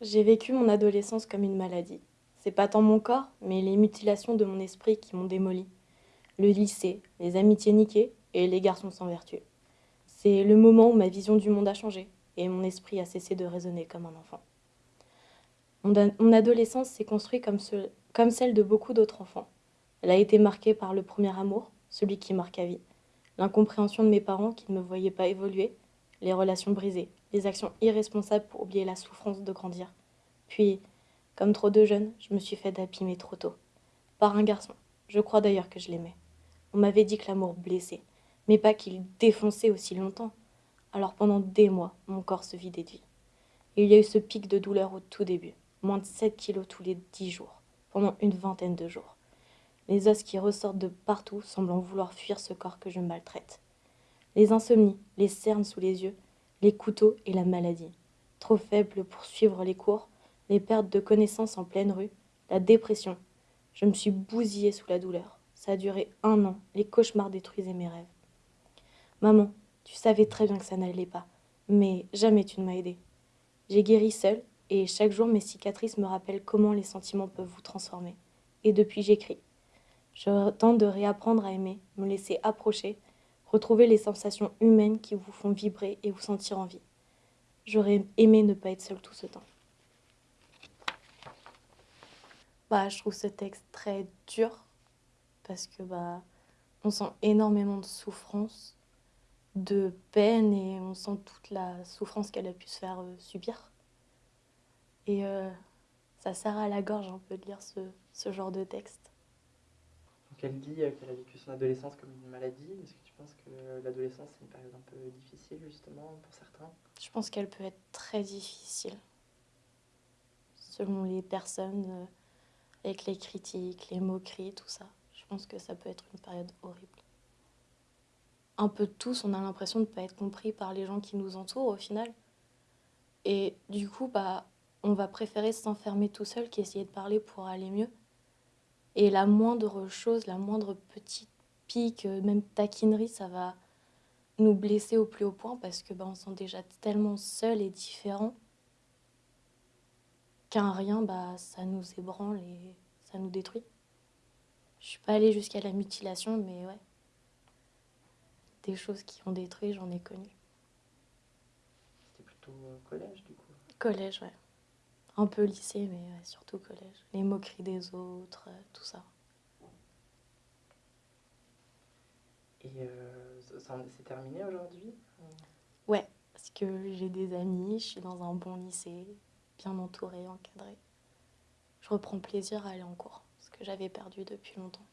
J'ai vécu mon adolescence comme une maladie. C'est pas tant mon corps, mais les mutilations de mon esprit qui m'ont démoli. Le lycée, les amitiés niquées et les garçons sans vertu. C'est le moment où ma vision du monde a changé et mon esprit a cessé de raisonner comme un enfant. Mon, adolescence s'est construite comme, comme celle de beaucoup d'autres enfants. Elle a été marquée par le premier amour, celui qui marque à vie, l'incompréhension de mes parents qui ne me voyaient pas évoluer, les relations brisées, les actions irresponsables pour oublier la souffrance de grandir. Puis, comme trop de jeunes, je me suis fait d'abîmer trop tôt. Par un garçon. Je crois d'ailleurs que je l'aimais. On m'avait dit que l'amour blessait, mais pas qu'il défonçait aussi longtemps. Alors pendant des mois, mon corps se vidait de vie. il y a eu ce pic de douleur au tout début, moins de 7 kilos tous les 10 jours, pendant une vingtaine de jours. Les os qui ressortent de partout semblant vouloir fuir ce corps que je maltraite. Les insomnies, les cernes sous les yeux, les couteaux et la maladie. Trop faible pour suivre les cours, les pertes de connaissances en pleine rue, la dépression. Je me suis bousillée sous la douleur. Ça a duré un an, les cauchemars détruisaient mes rêves. Maman, tu savais très bien que ça n'allait pas, mais jamais tu ne m'as aidée. J'ai guéri seule, et chaque jour mes cicatrices me rappellent comment les sentiments peuvent vous transformer. Et depuis j'écris. Je tente de réapprendre à aimer, me laisser approcher, Retrouvez les sensations humaines qui vous font vibrer et vous sentir en vie. J'aurais aimé ne pas être seule tout ce temps. Bah, je trouve ce texte très dur parce que bah, on sent énormément de souffrance, de peine et on sent toute la souffrance qu'elle a pu se faire euh, subir. Et euh, ça serre à la gorge un peu de lire ce, ce genre de texte. Donc elle dit euh, qu'elle a vécu son adolescence comme une maladie? Est-ce que tu penses que l'adolescence c'est une période un peu difficile justement pour certains? Je pense qu'elle peut être très difficile. Selon les personnes, euh, avec les critiques, les moqueries, tout ça. Je pense que ça peut être une période horrible. Un peu tous, on a l'impression de ne pas être compris par les gens qui nous entourent au final. Et du coup, bah, on va préférer s'enfermer tout seul qu'essayer de parler pour aller mieux. Et la moindre chose, la moindre petite pique, euh, même taquinerie, ça va nous blesser au plus haut point parce que bah, on se sent déjà tellement seul et différent qu'un rien, bah, ça nous ébranle et ça nous détruit. Je suis pas allée jusqu'à la mutilation, mais ouais. Des choses qui ont détruit, j'en ai connu. C'était plutôt euh, collège, du coup? Collège, ouais. Un peu lycée, mais surtout collège. Les moqueries des autres, euh, tout ça. Et euh, c'est terminé aujourd'hui? Ouais, parce que j'ai des amis, je suis dans un bon lycée, bien entouré, encadré. Je reprends plaisir à aller en cours, ce que j'avais perdu depuis longtemps.